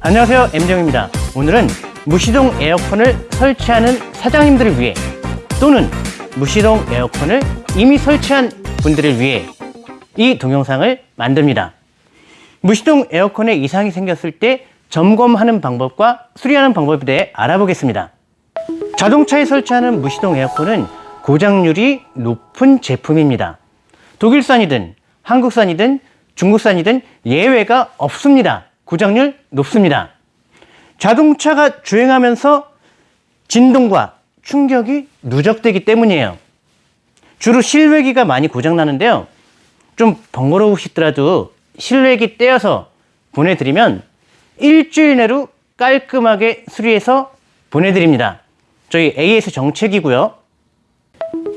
안녕하세요 M정입니다. 오늘은 무시동 에어컨을 설치하는 사장님들을 위해 또는 무시동 에어컨을 이미 설치한 분들을 위해 이 동영상을 만듭니다. 무시동 에어컨에 이상이 생겼을 때 점검하는 방법과 수리하는 방법에 대해 알아보겠습니다 자동차에 설치하는 무시동 에어컨은 고장률이 높은 제품입니다 독일산이든 한국산이든 중국산이든 예외가 없습니다 고장률 높습니다. 자동차가 주행하면서 진동과 충격이 누적되기 때문이에요. 주로 실외기가 많이 고장나는데요. 좀 번거로우시더라도 실외기 떼어서 보내드리면 일주일 내로 깔끔하게 수리해서 보내드립니다. 저희 AS 정책이고요.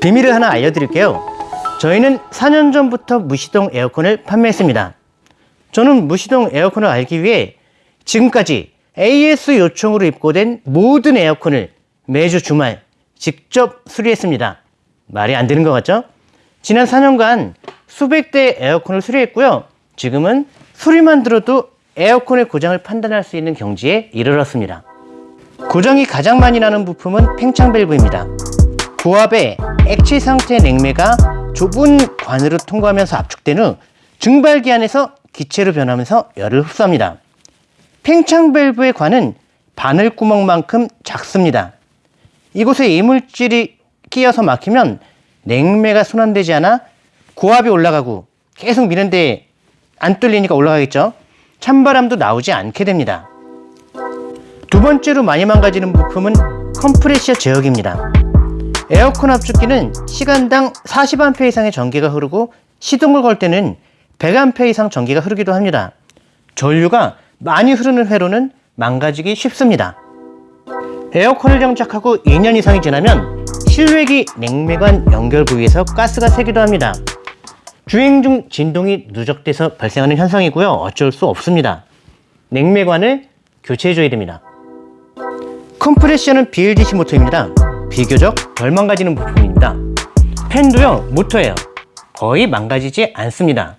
비밀을 하나 알려드릴게요. 저희는 4년 전부터 무시동 에어컨을 판매했습니다. 저는 무시동 에어컨을 알기 위해 지금까지 AS 요청으로 입고된 모든 에어컨을 매주 주말 직접 수리했습니다. 말이 안 되는 것 같죠? 지난 4년간 수백 대의 에어컨을 수리했고요. 지금은 소리만 들어도 에어컨의 고장을 판단할 수 있는 경지에 이르렀습니다. 고장이 가장 많이 나는 부품은 팽창 밸브입니다. 고압의 액체 상태의 냉매가 좁은 관으로 통과하면서 압축된 후 증발기 안에서 기체로 변하면서 열을 흡수합니다. 팽창 밸브의 관은 바늘구멍만큼 작습니다. 이곳에 이물질이 끼어서 막히면 냉매가 순환되지 않아 고압이 올라가고 계속 미는데 안 뚫리니까 올라가겠죠. 찬바람도 나오지 않게 됩니다. 두 번째로 많이 망가지는 부품은 컴프레셔 제어기입니다. 에어컨 압축기는 시간당 40A 이상의 전기가 흐르고 시동을 걸 때는 100A 이상 전기가 흐르기도 합니다. 전류가 많이 흐르는 회로는 망가지기 쉽습니다. 에어컨을 장착하고 2년 이상이 지나면 실외기 냉매관 연결 부위에서 가스가 새기도 합니다. 주행 중 진동이 누적돼서 발생하는 현상이고요. 어쩔 수 없습니다. 냉매관을 교체해줘야 됩니다. 컴프레셔는 BLDC 모터입니다. 비교적 덜 망가지는 부품입니다. 팬도요 모터예요. 거의 망가지지 않습니다.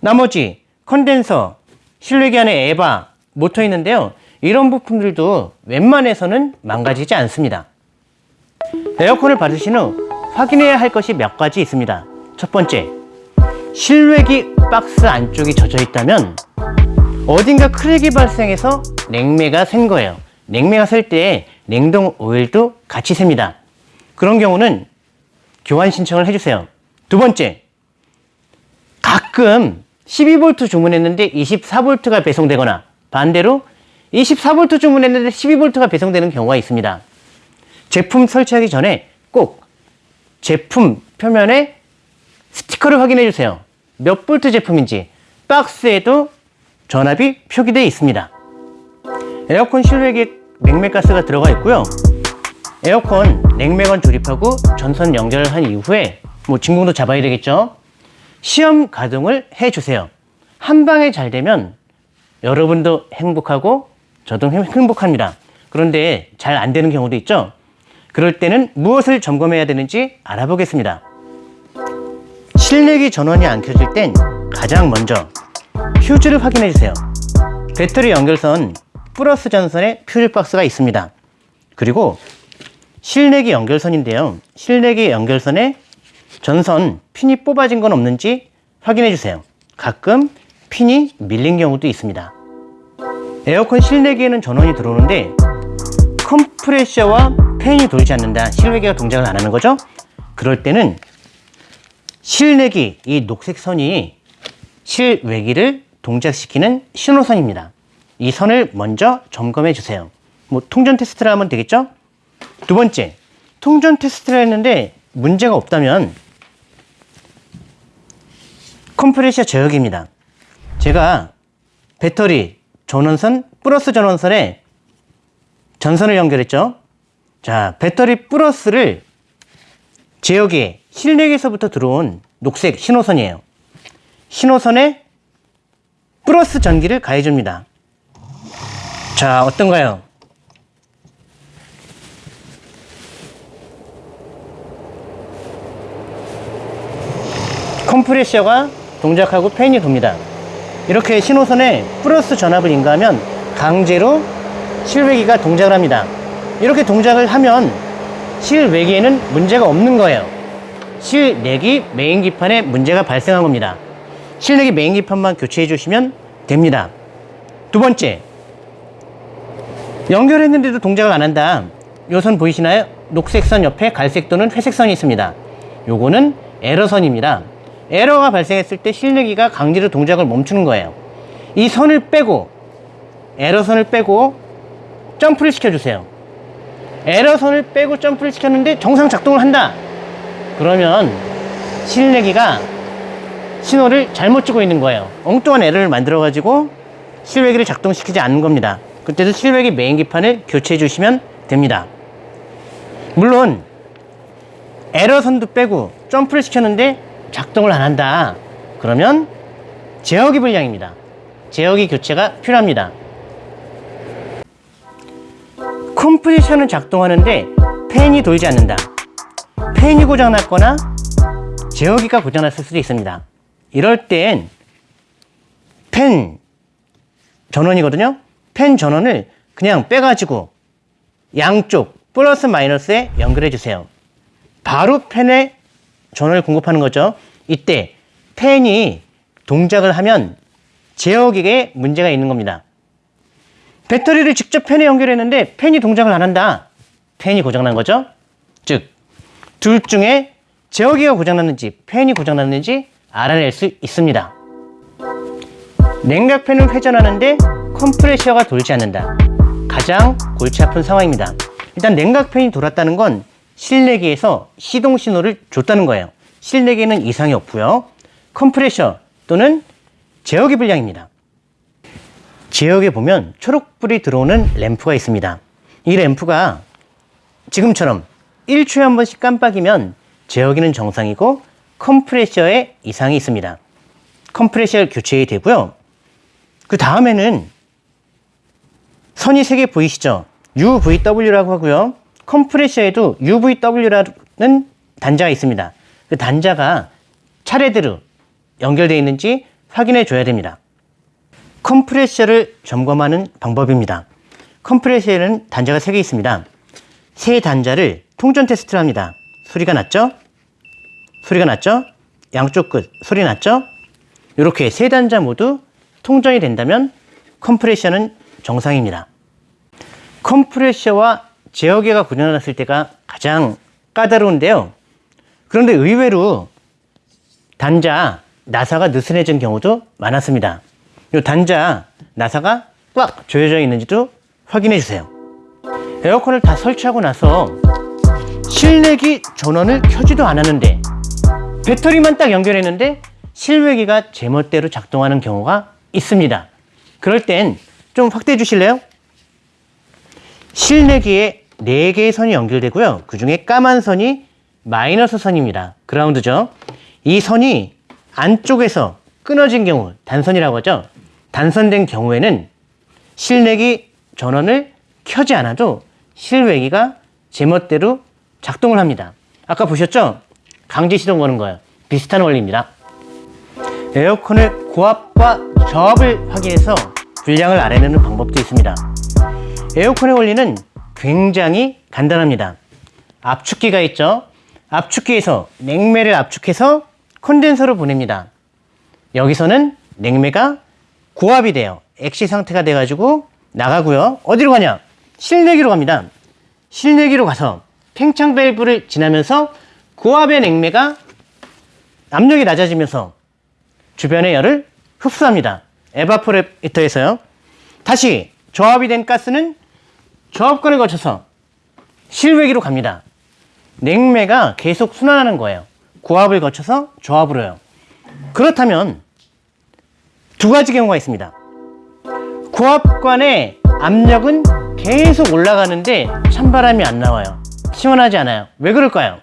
나머지 컨덴서, 실외기 안에 에바, 모터 있는데요. 이런 부품들도 웬만해서는 망가지지 않습니다. 에어컨을 받으신 후 확인해야 할 것이 몇 가지 있습니다. 첫 번째, 실외기 박스 안쪽이 젖어 있다면 어딘가 크랙이 발생해서 냉매가 샌 거예요. 냉매가 셀 때 냉동 오일도 같이 셉니다. 그런 경우는 교환 신청을 해주세요. 두 번째, 가끔 12V 주문했는데 24V가 배송되거나 반대로 24V 주문했는데 12V가 배송되는 경우가 있습니다. 제품 설치하기 전에 꼭 제품 표면에 스티커를 확인해 주세요. 몇 볼트 제품인지 박스에도 전압이 표기되어 있습니다. 에어컨 실외기 냉매가스가 들어가 있고요. 에어컨 냉매관 조립하고 전선 연결한 이후에 뭐 진공도 잡아야 되겠죠. 시험 가동을 해주세요. 한 방에 잘 되면 여러분도 행복하고 저도 행복합니다. 그런데 잘 안 되는 경우도 있죠. 그럴 때는 무엇을 점검해야 되는지 알아보겠습니다. 실내기 전원이 안 켜질 땐 가장 먼저 퓨즈를 확인해 주세요. 배터리 연결선 플러스 전선에 퓨즈 박스가 있습니다. 그리고 실내기 연결선인데요. 실내기 연결선에 전선 핀이 뽑아진 건 없는지 확인해 주세요. 가끔 핀이 밀린 경우도 있습니다. 에어컨 실내기에는 전원이 들어오는데 컴프레셔와 팬이 돌지 않는다. 실외기가 동작을 안 하는 거죠. 그럴 때는 실내기, 이 녹색 선이 실외기를 동작시키는 신호선입니다. 이 선을 먼저 점검해 주세요. 뭐 통전 테스트를 하면 되겠죠? 두 번째, 통전 테스트를 했는데 문제가 없다면 컴프레셔 제어기입니다. 제가 배터리 전원선 플러스 전원선에 전선을 연결했죠. 자, 배터리 플러스를 제어기에 실내기에서부터 들어온 녹색 신호선이에요. 신호선에 플러스 전기를 가해줍니다. 자, 어떤가요? 컴프레셔가 동작하고 팬이 돕니다. 이렇게 신호선에 플러스 전압을 인가하면 강제로 실외기가 동작을 합니다. 이렇게 동작을 하면 실외기에는 문제가 없는 거예요. 실내기 메인기판에 문제가 발생한 겁니다. 실내기 메인기판만 교체해 주시면 됩니다. 두 번째, 연결했는데도 동작을 안 한다. 요 선 보이시나요? 녹색 선 옆에 갈색 또는 회색 선이 있습니다. 요거는 에러선입니다. 에러가 발생했을 때 실내기가 강제로 동작을 멈추는 거예요. 이 선을 빼고 에러선을 빼고 점프를 시켜주세요. 에러선을 빼고 점프를 시켰는데 정상 작동을 한다. 그러면 실내기가 신호를 잘못 주고 있는 거예요. 엉뚱한 에러를 만들어 가지고 실외기를 작동시키지 않는 겁니다. 그때도 실외기 메인 기판을 교체해 주시면 됩니다. 물론 에러선도 빼고 점프를 시켰는데 작동을 안 한다. 그러면 제어기 불량입니다. 제어기 교체가 필요합니다. 컴프레셔는 작동하는데 팬이 돌지 않는다. 팬이 고장났거나 제어기가 고장났을 수도 있습니다. 이럴 땐 팬 전원이거든요. 팬 전원을 그냥 빼가지고 양쪽 플러스 마이너스에 연결해 주세요. 바로 팬에 전원을 공급하는 거죠. 이때 팬이 동작을 하면 제어기에 문제가 있는 겁니다. 배터리를 직접 팬에 연결했는데 팬이 동작을 안 한다. 팬이 고장난 거죠. 즉, 둘 중에 제어기가 고장났는지 팬이 고장났는지 알아낼 수 있습니다. 냉각팬을 회전하는데 컴프레셔가 돌지 않는다. 가장 골치 아픈 상황입니다. 일단 냉각팬이 돌았다는 건 실내기에서 시동 신호를 줬다는 거예요. 실내기에는 이상이 없고요. 컴프레셔 또는 제어기 불량입니다. 제어기에 보면 초록불이 들어오는 램프가 있습니다. 이 램프가 지금처럼 1초에 한 번씩 깜빡이면 제어기는 정상이고 컴프레셔에 이상이 있습니다. 컴프레셔 교체해야 되고요. 그 다음에는 선이 세 개 보이시죠? UVW라고 하고요. 컴프레셔에도 UVW라는 단자가 있습니다. 그 단자가 차례대로 연결되어 있는지 확인해 줘야 됩니다. 컴프레셔를 점검하는 방법입니다. 컴프레셔에는 단자가 세 개 있습니다. 세 단자를 통전 테스트를 합니다. 소리가 났죠? 소리가 났죠? 양쪽 끝 소리 났죠? 이렇게 세 단자 모두 통전이 된다면 컴프레셔는 정상입니다. 컴프레셔와 제어기가 고장났을 때가 가장 까다로운데요. 그런데 의외로 단자 나사가 느슨해진 경우도 많았습니다. 이 단자 나사가 꽉 조여져 있는지도 확인해 주세요. 에어컨을 다 설치하고 나서 실내기 전원을 켜지도 않았는데 배터리만 딱 연결했는데 실외기가 제멋대로 작동하는 경우가 있습니다. 그럴 땐 좀 확대해 주실래요? 실내기에 4개의 선이 연결되고요. 그 중에 까만 선이 마이너스 선입니다. 그라운드죠. 이 선이 안쪽에서 끊어진 경우, 단선이라고 하죠. 단선된 경우에는 실내기 전원을 켜지 않아도 실외기가 제멋대로 작동을 합니다. 아까 보셨죠? 강제 시동 거는 거예요. 비슷한 원리입니다. 에어컨의 고압과 저압을 확인해서 불량을 알아내는 방법도 있습니다. 에어컨의 원리는 굉장히 간단합니다. 압축기가 있죠. 압축기에서 냉매를 압축해서 콘덴서로 보냅니다. 여기서는 냉매가 고압이 돼요. 액시 상태가 돼 가지고 나가고요. 어디로 가냐? 실내기로 갑니다. 실내기로 가서 팽창 밸브를 지나면서 고압의 냉매가 압력이 낮아지면서 주변의 열을 흡수합니다. 에바포레이터에서요. 다시 저압이 된 가스는 저압관을 거쳐서 실외기로 갑니다. 냉매가 계속 순환하는 거예요. 고압을 거쳐서 저압으로요. 그렇다면 두 가지 경우가 있습니다. 고압관의 압력은 계속 올라가는데 찬바람이 안 나와요. 시원하지 않아요. 왜 그럴까요?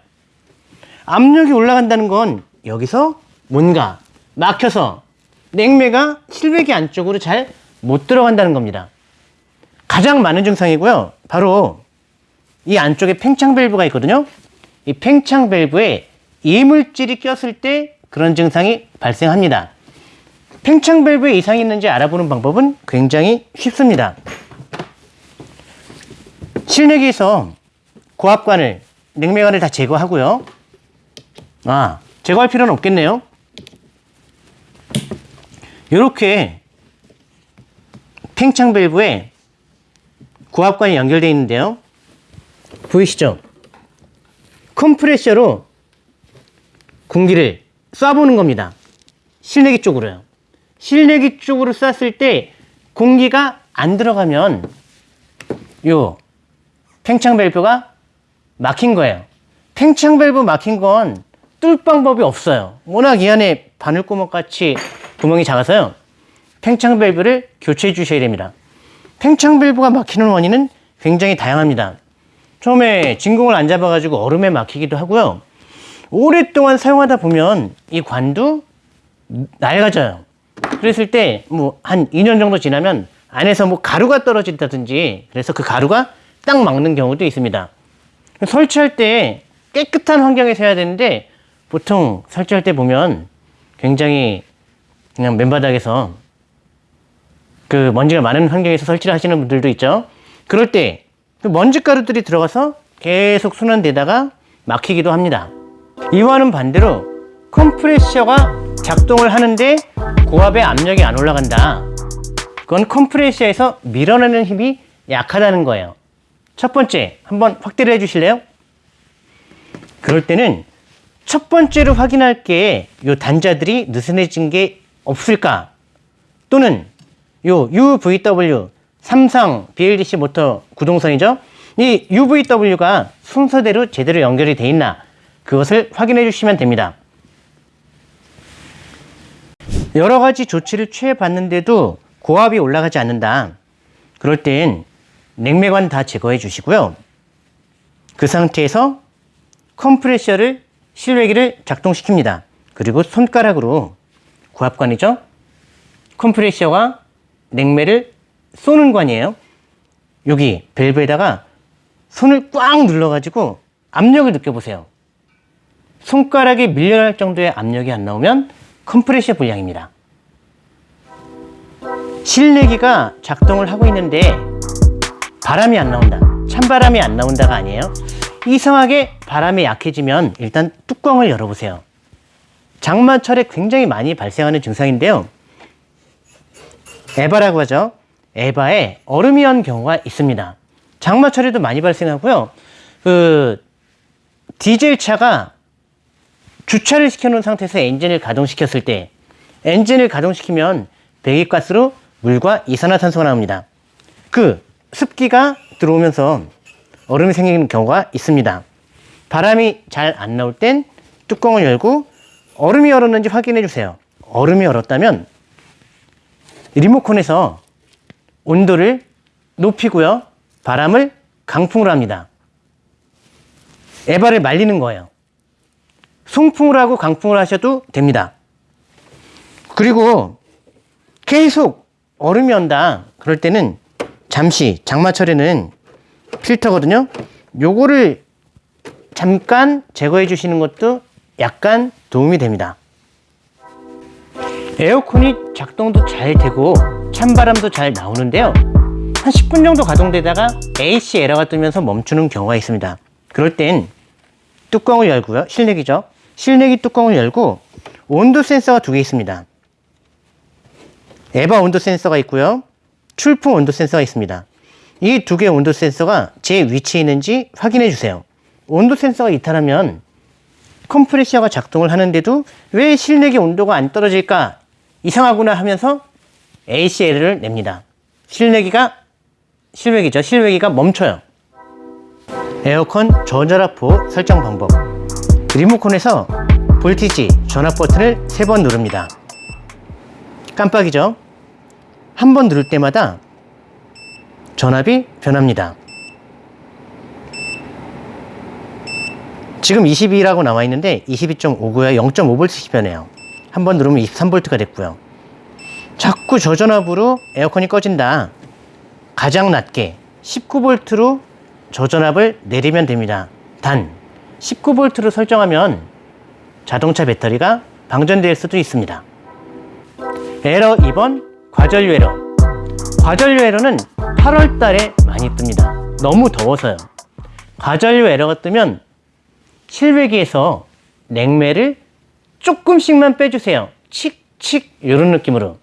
압력이 올라간다는 건 여기서 뭔가 막혀서 냉매가 실외기 안쪽으로 잘 못 들어간다는 겁니다. 가장 많은 증상이고요. 바로 이 안쪽에 팽창 밸브가 있거든요. 이 팽창 밸브에 이물질이 꼈을 때 그런 증상이 발생합니다. 팽창 밸브에 이상이 있는지 알아보는 방법은 굉장히 쉽습니다. 실내기에서 고압관을, 냉매관을 다 제거하고요. 아, 제거할 필요는 없겠네요. 이렇게 팽창 밸브에 고압관이 연결되어 있는데요. 보이시죠? 컴프레셔로 공기를 쏴보는 겁니다. 실내기 쪽으로요. 실내기 쪽으로 쐈을 때 공기가 안 들어가면 요 팽창 밸브가 막힌 거예요. 팽창 밸브 막힌 건 뚫 방법이 없어요. 워낙 이 안에 바늘구멍 같이 구멍이 작아서요. 팽창 밸브를 교체해 주셔야 됩니다. 팽창 밸브가 막히는 원인은 굉장히 다양합니다. 처음에 진공을 안 잡아가지고 얼음에 막히기도 하고요. 오랫동안 사용하다 보면 이 관도 낡아져요. 그랬을 때 뭐 한 2년 정도 지나면 안에서 뭐 가루가 떨어진다든지 그래서 그 가루가 딱 막는 경우도 있습니다. 설치할 때 깨끗한 환경에서 해야 되는데 보통 설치할 때 보면 굉장히 그냥 맨바닥에서 그 먼지가 많은 환경에서 설치를 하시는 분들도 있죠. 그럴 때 그 먼지 가루들이 들어가서 계속 순환되다가 막히기도 합니다. 이와는 반대로 컴프레셔가 작동을 하는데 고압의 압력이 안 올라간다. 그건 컴프레셔에서 밀어내는 힘이 약하다는 거예요. 첫 번째, 한번 확대를 해 주실래요? 그럴 때는 첫 번째로 확인할 게요 단자들이 느슨해진 게 없을까? 또는 요 UVW 삼성 BLDC 모터 구동선이죠. 이 UVW가 순서대로 제대로 연결이 돼 있나 그것을 확인해 주시면 됩니다. 여러 가지 조치를 취해 봤는데도 고압이 올라가지 않는다. 그럴 땐 냉매관 다 제거해 주시고요. 그 상태에서 컴프레셔를 실외기를 작동시킵니다. 그리고 손가락으로 고압관이죠. 컴프레셔와 냉매를 쏘는 관이에요. 여기 밸브에다가 손을 꽉 눌러가지고 압력을 느껴보세요. 손가락이 밀려날 정도의 압력이 안 나오면 컴프레셔 불량입니다. 실내기가 작동을 하고 있는데 바람이 안 나온다. 찬바람이 안 나온다가 아니에요. 이상하게 바람이 약해지면 일단 뚜껑을 열어보세요. 장마철에 굉장히 많이 발생하는 증상인데요. 에바라고 하죠. 에바에 얼음이 한 경우가 있습니다. 장마철에도 많이 발생하고요. 그 디젤 차가 주차를 시켜놓은 상태에서 엔진을 가동시켰을 때 엔진을 가동시키면 배기가스로 물과 이산화탄소가 나옵니다. 그 습기가 들어오면서 얼음이 생기는 경우가 있습니다. 바람이 잘 안 나올 땐 뚜껑을 열고 얼음이 얼었는지 확인해 주세요. 얼음이 얼었다면 리모컨에서 온도를 높이고요. 바람을 강풍으로 합니다. 에바를 말리는 거예요. 송풍을 하고 강풍을 하셔도 됩니다. 그리고 계속 얼음이 온다. 그럴 때는 잠시 장마철에는 필터거든요. 요거를 잠깐 제거해 주시는 것도 약간 도움이 됩니다. 에어컨이 작동도 잘 되고 찬바람도 잘 나오는데요. 한 10분 정도 가동되다가 AC 에러가 뜨면서 멈추는 경우가 있습니다. 그럴 땐 뚜껑을 열고요. 실내기죠. 실내기 뚜껑을 열고 온도 센서가 두 개 있습니다. 에바 온도 센서가 있고요. 출풍 온도 센서가 있습니다. 이 두 개의 온도 센서가 제 위치에 있는지 확인해 주세요. 온도 센서가 이탈하면 컴프레셔가 작동을 하는데도 왜 실내기 온도가 안 떨어질까 이상하구나 하면서 ACL을 냅니다. 실내기가 실외기죠. 실외기가 멈춰요. 에어컨 저전압포 설정 방법 리모컨에서 볼티지 전압 버튼을 세번 누릅니다. 깜빡이죠. 한 번 누를 때마다 전압이 변합니다. 지금 22라고 나와 있는데 22.5고요. 0.5V씩 변해요. 한 번 누르면 23V가 됐고요. 자꾸 저전압으로 에어컨이 꺼진다. 가장 낮게 19V로 저전압을 내리면 됩니다. 단 19V로 설정하면 자동차 배터리가 방전될 수도 있습니다. 에러 2번 과전류 에러 과전류 에러는 8월 달에 많이 뜹니다. 너무 더워서요. 과전류 에러가 뜨면 실외기에서 냉매를 조금씩만 빼주세요. 칙칙 이런 느낌으로.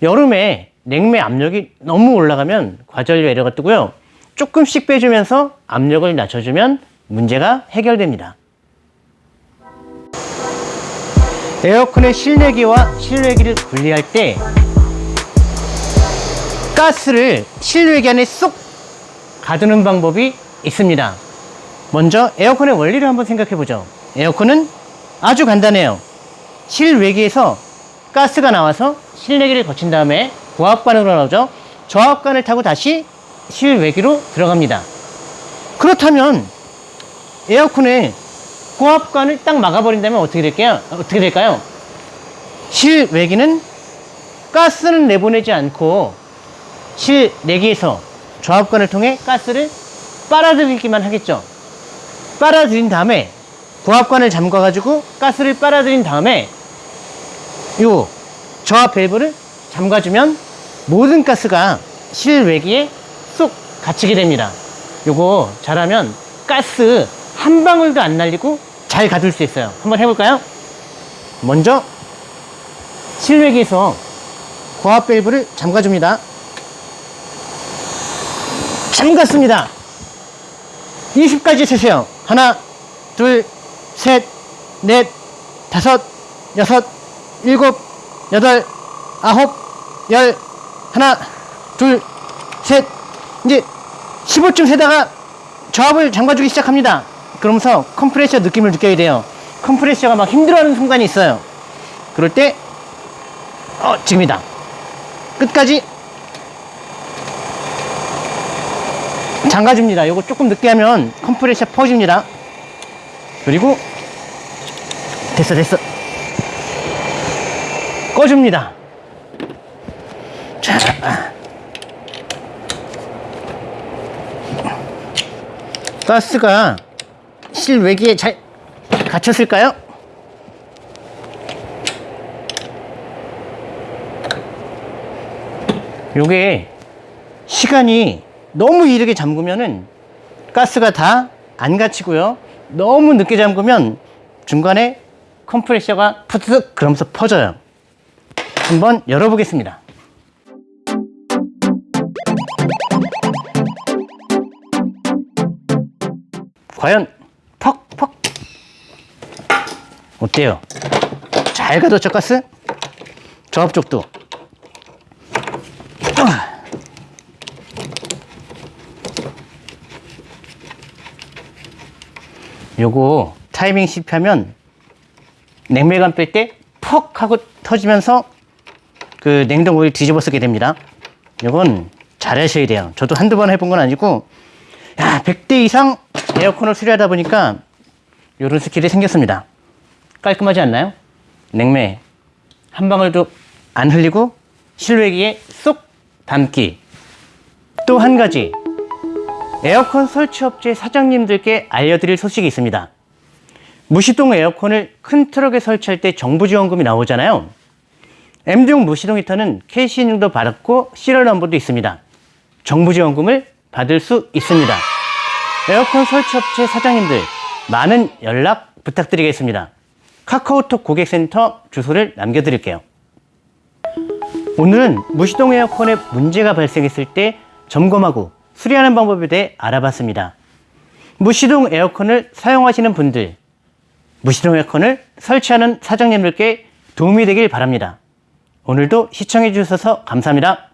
여름에 냉매 압력이 너무 올라가면 과전류 에러가 뜨고요. 조금씩 빼주면서 압력을 낮춰주면 문제가 해결됩니다. 에어컨의 실내기와 실외기를 분리할 때 가스를 실외기 안에 쏙 가두는 방법이 있습니다. 먼저 에어컨의 원리를 한번 생각해 보죠. 에어컨은 아주 간단해요. 실외기에서 가스가 나와서 실내기를 거친 다음에 고압관으로 나오죠. 저압관을 타고 다시 실외기로 들어갑니다. 그렇다면 에어컨의 고압관을 딱 막아버린다면 어떻게 될까요? 어떻게 될까요? 실외기는 가스는 내보내지 않고 실내기에서 저압관을 통해 가스를 빨아들이기만 하겠죠. 빨아들인 다음에 고압관을 잠가 가지고 가스를 빨아들인 다음에 요 저압 밸브를 잠가주면 모든 가스가 실외기에 쏙 갇히게 됩니다. 요거 잘하면 가스 한 방울도 안 날리고 잘 가둘 수 있어요. 한번 해볼까요? 먼저 실외기에서 고압 밸브를 잠가줍니다. 잠갔습니다. 20까지 세세요. 하나, 둘, 셋, 넷, 다섯, 여섯, 일곱, 여덟, 아홉, 열, 하나, 둘, 셋, 이제 15쯤 세다가 저압을 잠가주기 시작합니다. 그러면서 컴프레셔 느낌을 느껴야 돼요. 컴프레셔가 막 힘들어하는 순간이 있어요. 그럴 때, 어, 지금이다. 끝까지 잠가줍니다. 이거 조금 늦게 하면 컴프레셔 퍼집니다. 그리고 됐어 됐어 꺼줍니다. 자 가스가 실외기에 잘 갇혔을까요? 요게 시간이 너무 이르게 잠그면은 가스가 다 안 갇히고요. 너무 늦게 잠그면 중간에 컴프레셔가 푸드득 그러면서 퍼져요. 한번 열어보겠습니다. 과연 퍽퍽 어때요? 잘 가뒀죠 가스? 저 앞쪽도 요거 타이밍 실패하면 냉매감 뺄 때 퍽 하고 터지면서 그 냉동고를 뒤집어 쓰게 됩니다. 요건 잘하셔야 돼요. 저도 한두 번 해본 건 아니고 야 100대 이상 에어컨을 수리하다 보니까 요런 skill이 생겼습니다. 깔끔하지 않나요? 냉매 한 방울도 안 흘리고 실외기에 쏙 담기 또 한 가지 에어컨 설치업체 사장님들께 알려드릴 소식이 있습니다. 무시동 에어컨을 큰 트럭에 설치할 때 정부 지원금이 나오잖아요. M동 무시동 히터는 KC 인증도 받았고 serial number도 있습니다. 정부 지원금을 받을 수 있습니다. 에어컨 설치업체 사장님들 많은 연락 부탁드리겠습니다. 카카오톡 고객센터 주소를 남겨드릴게요. 오늘은 무시동 에어컨에 문제가 발생했을 때 점검하고 수리하는 방법에 대해 알아봤습니다. 무시동 에어컨을 사용하시는 분들, 무시동 에어컨을 설치하는 사장님들께 도움이 되길 바랍니다. 오늘도 시청해 주셔서 감사합니다.